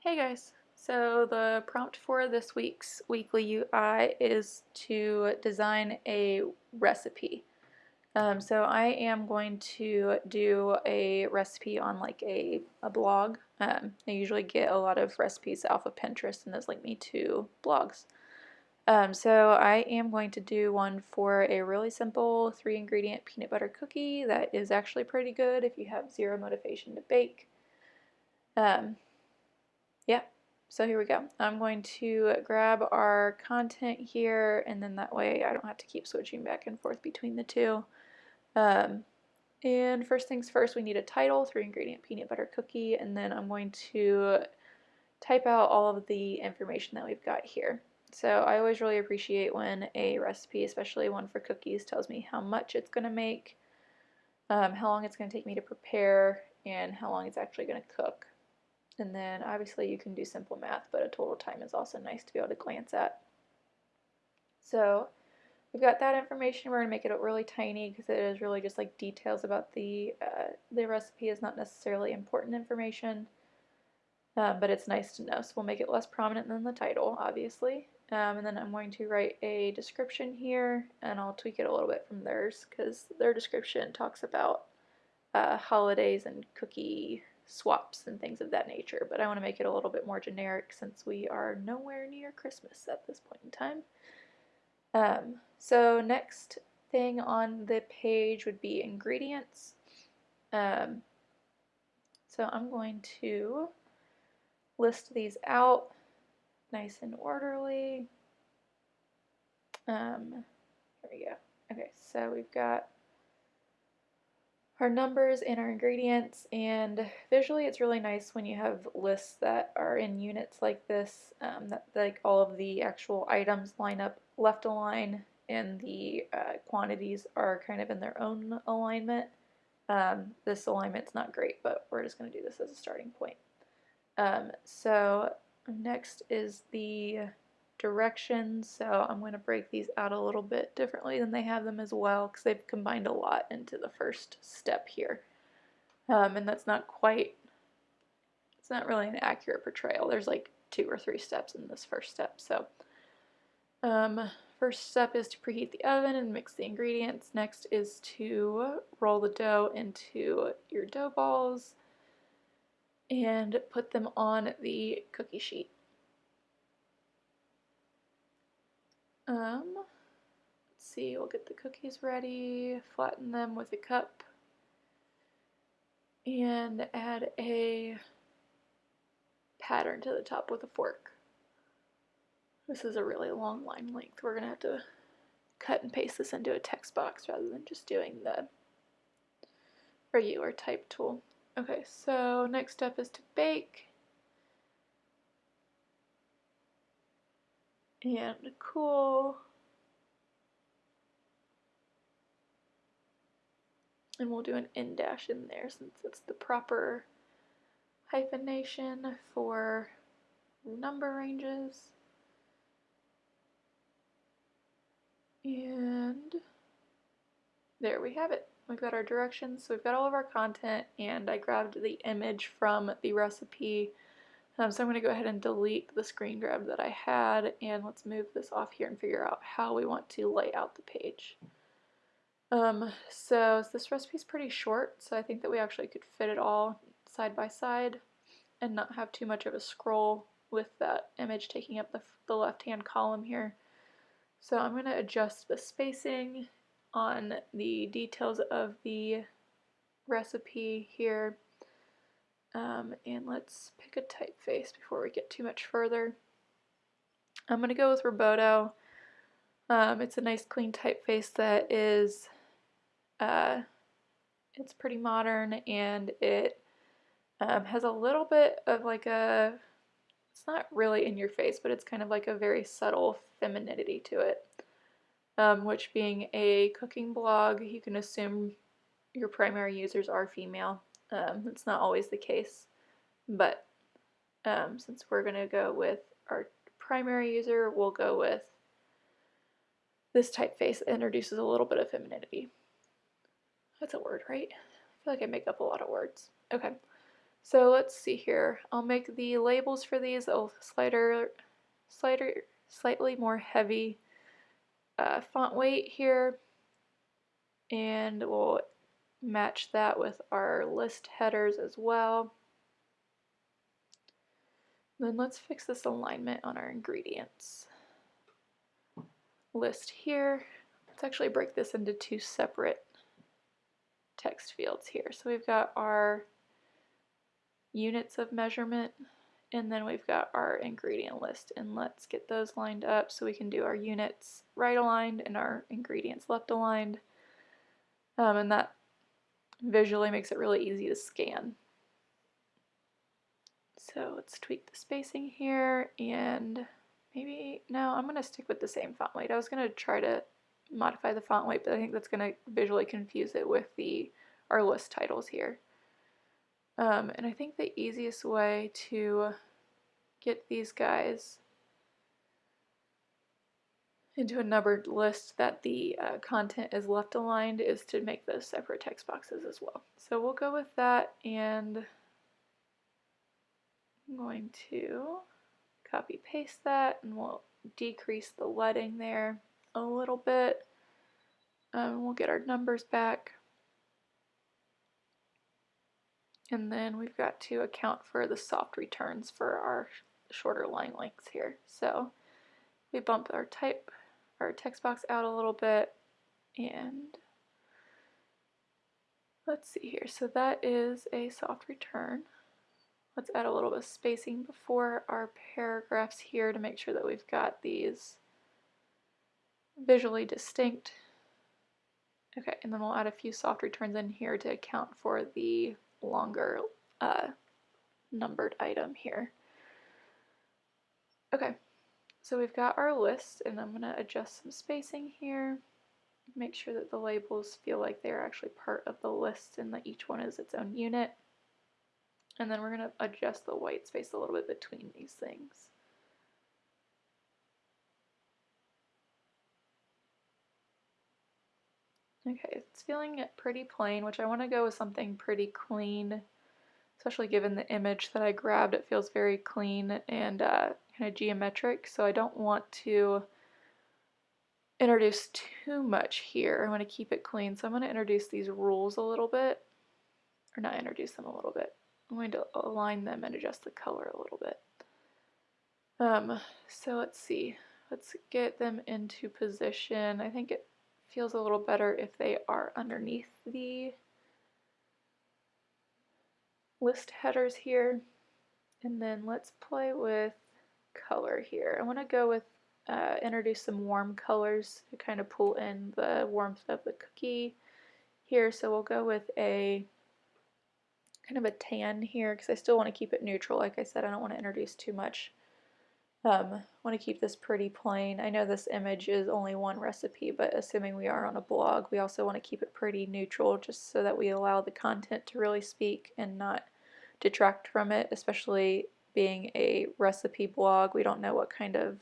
Hey guys, so the prompt for this week's weekly UI is to design a recipe. Um, so I am going to do a recipe on like a, a blog. Um, I usually get a lot of recipes off of Pinterest and those link me to blogs. Um, so I am going to do one for a really simple three ingredient peanut butter cookie that is actually pretty good if you have zero motivation to bake. Um, yeah, so here we go. I'm going to grab our content here and then that way I don't have to keep switching back and forth between the two. Um, and first things first, we need a title, three ingredient peanut butter cookie, and then I'm going to type out all of the information that we've got here. So I always really appreciate when a recipe, especially one for cookies, tells me how much it's going to make, um, how long it's going to take me to prepare, and how long it's actually going to cook. And then obviously you can do simple math, but a total time is also nice to be able to glance at. So we've got that information. We're going to make it really tiny because it is really just like details about the, uh, the recipe is not necessarily important information. Um, but it's nice to know. So we'll make it less prominent than the title, obviously. Um, and then I'm going to write a description here, and I'll tweak it a little bit from theirs because their description talks about uh, holidays and cookie swaps and things of that nature, but I want to make it a little bit more generic since we are nowhere near Christmas at this point in time. Um, so next thing on the page would be ingredients. Um, so I'm going to list these out nice and orderly. Um, here we go. Okay, so we've got our numbers and our ingredients and visually it's really nice when you have lists that are in units like this um, that like all of the actual items line up left align and the uh, quantities are kind of in their own alignment. Um, this alignment's not great but we're just going to do this as a starting point. Um, so next is the directions, so I'm going to break these out a little bit differently than they have them as well because they've combined a lot into the first step here. Um, and that's not quite, it's not really an accurate portrayal. There's like two or three steps in this first step. So um, first step is to preheat the oven and mix the ingredients. Next is to roll the dough into your dough balls and put them on the cookie sheet. Um, let's see, we'll get the cookies ready, flatten them with a cup, and add a pattern to the top with a fork. This is a really long line length. We're going to have to cut and paste this into a text box rather than just doing the regular type tool. Okay, so next step is to bake. And cool. And we'll do an en dash in there since it's the proper hyphenation for number ranges. And there we have it. We've got our directions, so we've got all of our content, and I grabbed the image from the recipe um, so I'm going to go ahead and delete the screen grab that I had and let's move this off here and figure out how we want to lay out the page. Um, so this recipe is pretty short, so I think that we actually could fit it all side by side and not have too much of a scroll with that image taking up the, the left-hand column here. So I'm going to adjust the spacing on the details of the recipe here um, and let's pick a typeface before we get too much further. I'm going to go with Roboto. Um, it's a nice clean typeface that is, uh, it's pretty modern and it um, has a little bit of like a, it's not really in your face, but it's kind of like a very subtle femininity to it. Um, which being a cooking blog, you can assume your primary users are female. Um, it's not always the case, but um, since we're going to go with our primary user, we'll go with this typeface that introduces a little bit of femininity. That's a word, right? I feel like I make up a lot of words. Okay, So let's see here. I'll make the labels for these a slighter, slighter, slightly more heavy uh, font weight here. And we'll match that with our list headers as well. Then let's fix this alignment on our ingredients. List here. Let's actually break this into two separate text fields here. So we've got our units of measurement and then we've got our ingredient list and let's get those lined up so we can do our units right aligned and our ingredients left aligned um, and that visually makes it really easy to scan. So let's tweak the spacing here and maybe, no, I'm going to stick with the same font weight. I was going to try to modify the font weight, but I think that's going to visually confuse it with the our list titles here. Um, and I think the easiest way to get these guys into a numbered list that the uh, content is left aligned is to make those separate text boxes as well. So we'll go with that and I'm going to copy paste that and we'll decrease the leading there a little bit. Um, we'll get our numbers back. And then we've got to account for the soft returns for our shorter line lengths here. So we bump our type, our text box out a little bit and let's see here. So that is a soft return. Let's add a little bit of spacing before our paragraphs here to make sure that we've got these visually distinct. Okay, and then we'll add a few soft returns in here to account for the longer uh, numbered item here. Okay, so we've got our list and I'm going to adjust some spacing here. Make sure that the labels feel like they're actually part of the list and that each one is its own unit. And then we're going to adjust the white space a little bit between these things. Okay, it's feeling pretty plain, which I want to go with something pretty clean, especially given the image that I grabbed. It feels very clean and uh, kind of geometric, so I don't want to introduce too much here. I want to keep it clean, so I'm going to introduce these rules a little bit, or not introduce them a little bit. I'm going to align them and adjust the color a little bit. Um, so let's see. Let's get them into position. I think it feels a little better if they are underneath the list headers here. And then let's play with color here. I want to go with uh, introduce some warm colors to kind of pull in the warmth of the cookie here. So we'll go with a kind of a tan here because I still want to keep it neutral. Like I said, I don't want to introduce too much um, want to keep this pretty plain. I know this image is only one recipe, but assuming we are on a blog, we also want to keep it pretty neutral just so that we allow the content to really speak and not detract from it, especially being a recipe blog. We don't know what kind of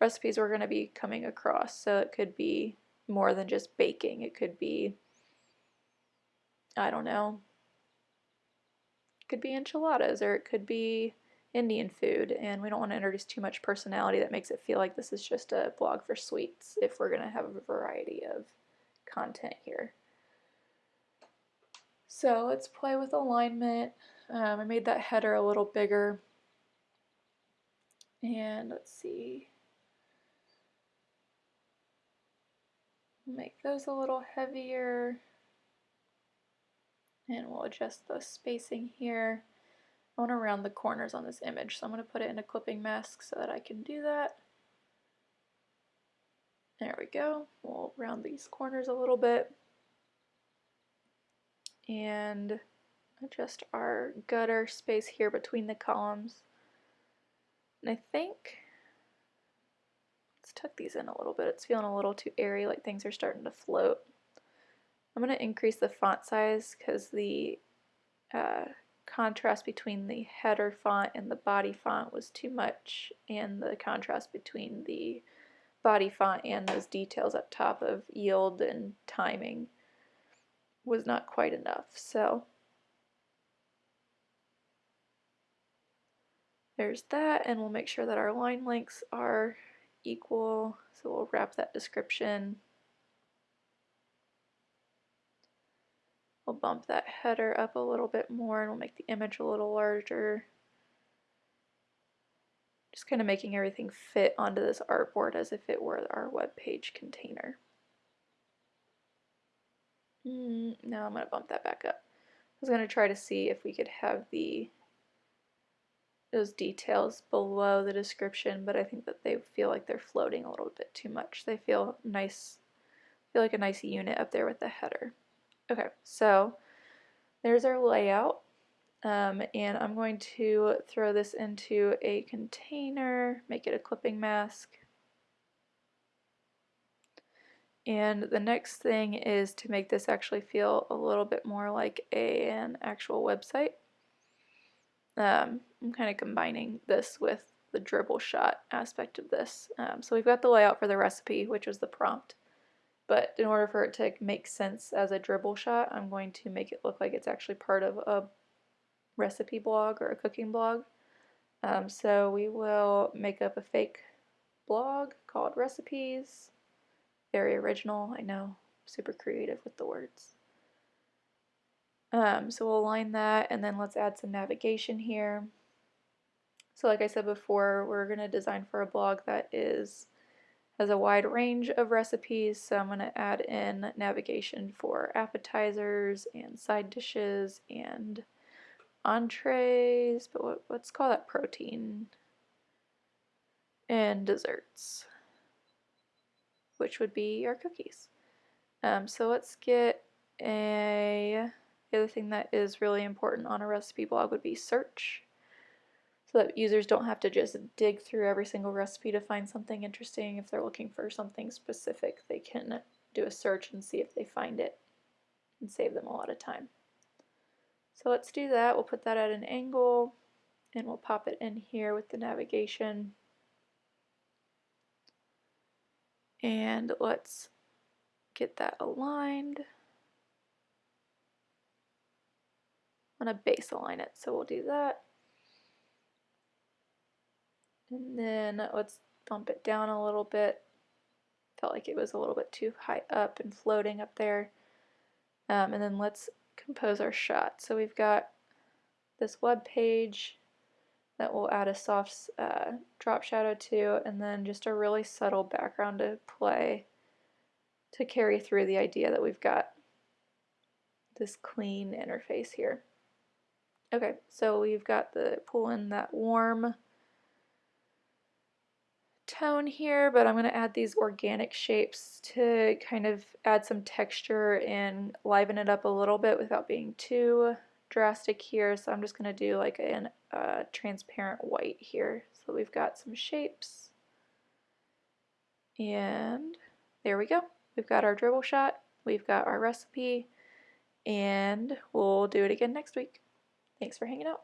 recipes we're going to be coming across, so it could be more than just baking. It could be, I don't know, it could be enchiladas or it could be Indian food, and we don't want to introduce too much personality that makes it feel like this is just a blog for sweets if we're going to have a variety of content here. So let's play with alignment. Um, I made that header a little bigger. And let's see. Make those a little heavier. And we'll adjust the spacing here. I want to round the corners on this image, so I'm going to put it in a clipping mask so that I can do that. There we go. We'll round these corners a little bit. And adjust our gutter space here between the columns. And I think, let's tuck these in a little bit. It's feeling a little too airy, like things are starting to float. I'm going to increase the font size because the uh, contrast between the header font and the body font was too much and the contrast between the body font and those details up top of yield and timing was not quite enough. So there's that and we'll make sure that our line lengths are equal. So we'll wrap that description. We'll bump that header up a little bit more and we'll make the image a little larger. Just kind of making everything fit onto this artboard as if it were our web page container. Mm, now I'm going to bump that back up. I was going to try to see if we could have the those details below the description, but I think that they feel like they're floating a little bit too much. They feel nice, feel like a nice unit up there with the header. Okay, so there's our layout. Um, and I'm going to throw this into a container, make it a clipping mask. And the next thing is to make this actually feel a little bit more like a, an actual website. Um, I'm kind of combining this with the Dribbble shot aspect of this. Um, so we've got the layout for the recipe, which was the prompt. But in order for it to make sense as a Dribbble shot, I'm going to make it look like it's actually part of a recipe blog or a cooking blog. Um, so we will make up a fake blog called recipes. Very original, I know, super creative with the words. Um, so we'll align that and then let's add some navigation here. So like I said before, we're going to design for a blog that is has a wide range of recipes, so I'm going to add in navigation for appetizers and side dishes and entrees, but what, let's call that protein, and desserts, which would be our cookies. Um, so let's get a the other thing that is really important on a recipe blog would be search so that users don't have to just dig through every single recipe to find something interesting. If they're looking for something specific, they can do a search and see if they find it and save them a lot of time. So let's do that. We'll put that at an angle and we'll pop it in here with the navigation. And let's get that aligned. I'm to base align it. So we'll do that. And then let's bump it down a little bit. Felt like it was a little bit too high up and floating up there. Um, and then let's compose our shot. So we've got this web page that we'll add a soft uh, drop shadow to and then just a really subtle background to play to carry through the idea that we've got this clean interface here. Okay, so we've got the pull in that warm tone here, but I'm going to add these organic shapes to kind of add some texture and liven it up a little bit without being too drastic here. So I'm just going to do like a uh, transparent white here. So we've got some shapes. And there we go. We've got our Dribbble shot. We've got our recipe. And we'll do it again next week. Thanks for hanging out.